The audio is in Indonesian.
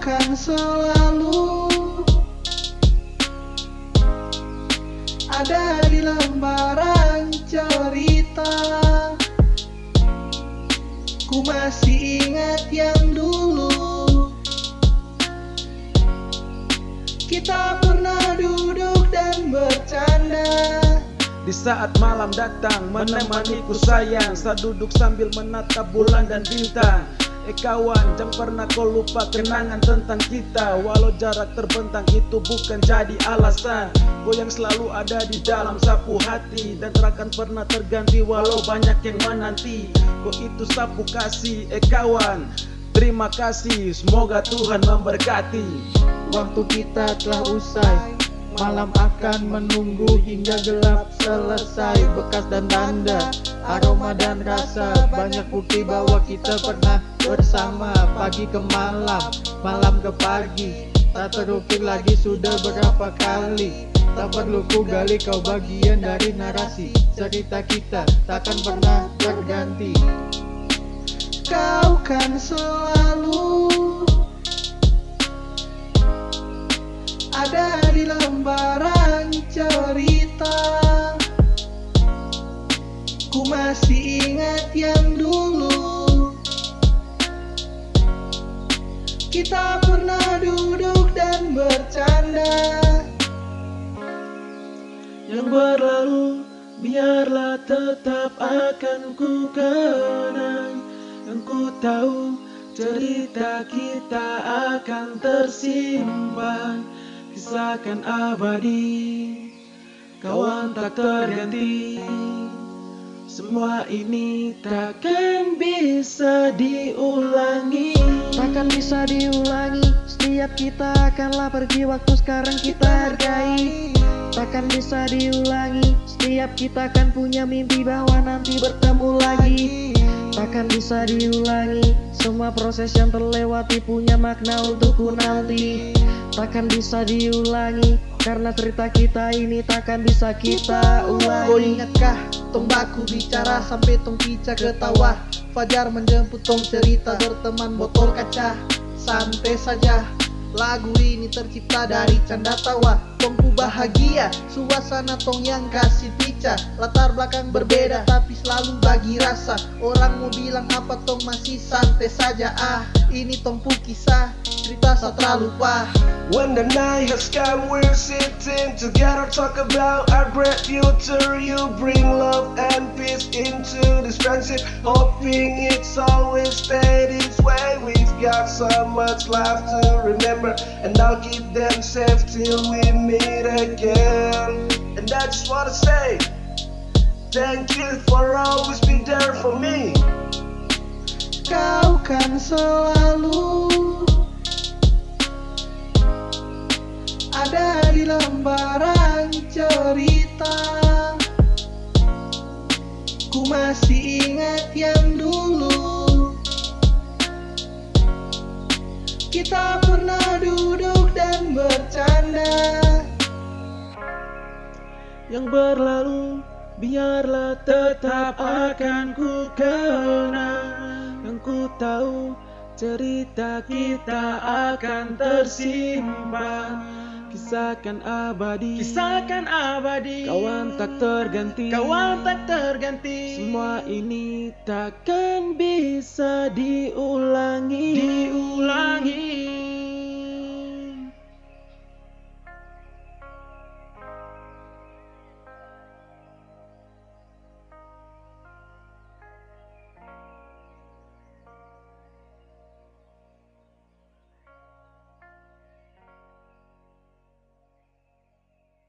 kan selalu ada di lembaran cerita. Ku masih ingat yang dulu. Kita pernah Di saat malam datang menemaniku sayang. Saya duduk sambil menatap bulan dan bintang. Eh kawan, jangan pernah kau lupa kenangan tentang kita. Walau jarak terbentang itu bukan jadi alasan. Kau yang selalu ada di dalam sapu hati. Dan takkan pernah terganti walau banyak yang menanti. Kau itu sapu kasih, eh kawan. Terima kasih, semoga Tuhan memberkati. Waktu kita telah usai Malam akan menunggu hingga gelap selesai Bekas dan tanda, aroma dan rasa Banyak bukti bahwa kita pernah bersama Pagi ke malam, malam ke pagi. Tak terukir lagi sudah berapa kali. Tak perlu ku gali kau bagian dari narasi. Cerita kita takkan pernah terganti. Kau kan selalu lembaran cerita. Ku masih ingat yang dulu. Kita pernah duduk dan bercanda. Yang berlalu biarlah tetap akan ku kenang. Yang ku tahu cerita kita akan tersimpan Kisahkan abadi Kawan tak terganti. Semua ini takkan bisa diulangi. Takkan bisa diulangi Setiap kita akanlah pergi Waktu sekarang kita hargai. Takkan bisa diulangi Setiap kita akan punya mimpi Bahwa nanti bertemu lagi. Takkan bisa diulangi Semua proses yang terlewati Punya makna untukku nanti. Takkan bisa diulangi Karena cerita kita ini takkan bisa kita ulangi. Kau ingatkah tong baku bicara sampai tong pica ketawa Fajar menjemput tong cerita berteman botol kaca. Santai saja Lagu ini tercipta dari canda tawa Tongku bahagia Suasana tong yang kasih pica Latar belakang berbeda tapi selalu bagi rasa. Orang mau bilang apa tong masih santai saja. Ah ini tongku kisah Cerita satra lupa. When the night has come, we're sitting together, talk about our great future. You bring love and peace into this friendship, hoping it's always stay this way. We've got so much life to remember, and I'll keep them safe till we meet again. And I just wanna say, thank you for always being there for me. Kau kan selalu ada di lembaran cerita Ku masih ingat yang dulu Yang berlalu biarlah tetap akan ku kenang. Yang ku tahu cerita kita akan tersimpan. Kisahkan abadi Kisahkan abadi. Kawan tak terganti. Kawan tak terganti. Semua ini takkan bisa diulangi